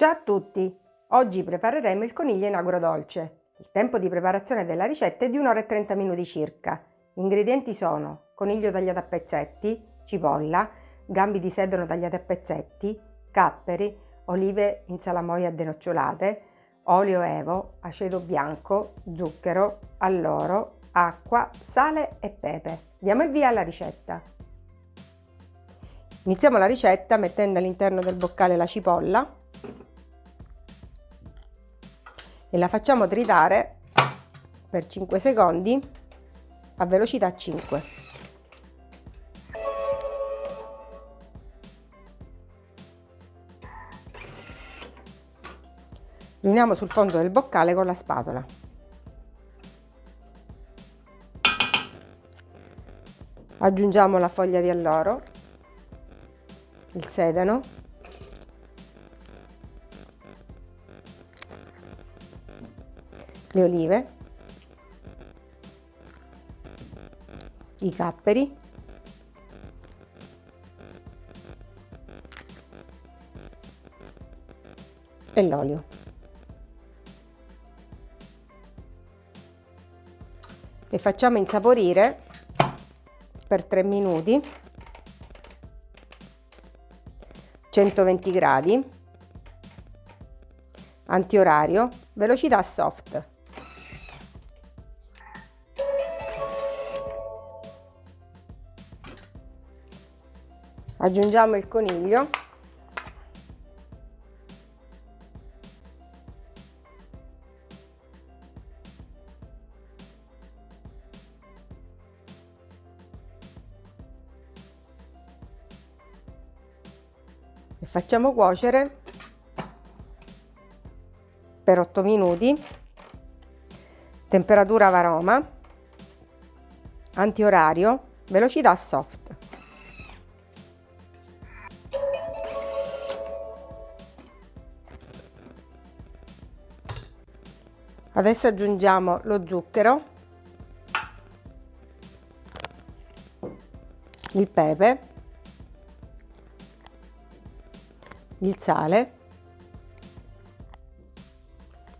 Ciao a tutti! Oggi prepareremo il coniglio in agrodolce. Il tempo di preparazione della ricetta è di 1 ora e 30 minuti circa. Gli ingredienti sono coniglio tagliato a pezzetti, cipolla, gambi di sedano tagliati a pezzetti, capperi, olive in salamoia denocciolate, olio evo, aceto bianco, zucchero, alloro, acqua, sale e pepe. Diamo il via alla ricetta. Iniziamo la ricetta mettendo all'interno del boccale la cipolla e la facciamo tritare per 5 secondi a velocità 5. Riuniamo sul fondo del boccale con la spatola. Aggiungiamo la foglia di alloro, il sedano le olive, i capperi, e l'olio. E facciamo insaporire per 3 minuti 120 gradi antiorario velocità soft aggiungiamo il coniglio. E facciamo cuocere per 8 minuti. Temperatura varoma. Antiorario. Velocità soft Adesso aggiungiamo lo zucchero, il pepe, il sale,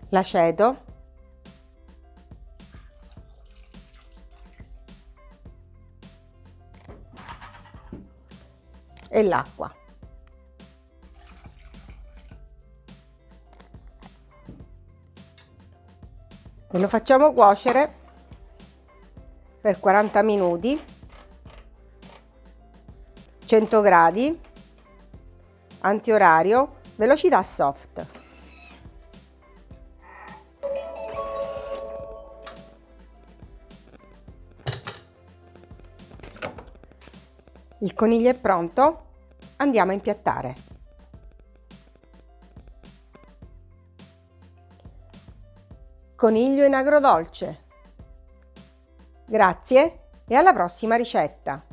l'aceto, e l'acqua. E lo facciamo cuocere per 40 minuti 100 gradi antiorario velocità soft. Il coniglio è pronto andiamo a impiattare coniglio in agrodolce. Grazie e alla prossima ricetta!